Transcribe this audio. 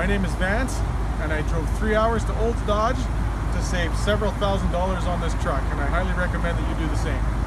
My name is Vance and I drove three hours to Olds Dodge to save several thousand dollars on this truck and I highly recommend that you do the same.